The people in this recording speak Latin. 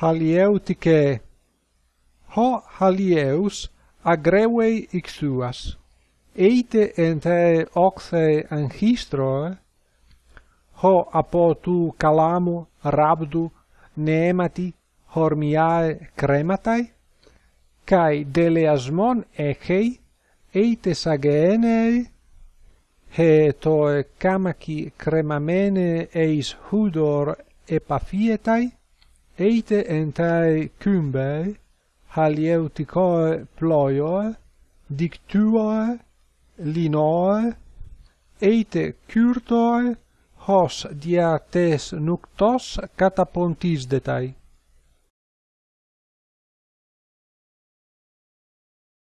halieutice ho halieus agrevei ixuas. Eite ente oxe angistroe ho apo tu calamu rabdu nemati hormiae crematai? Kai deleasmon echei eite sagenei? He toe kamaki cremamene eis hudor epafietai? eite entae cumbe halieuticoe ploioe, dictuoe, linoe, eite curtoe, hos diates nuctos catapontis detai.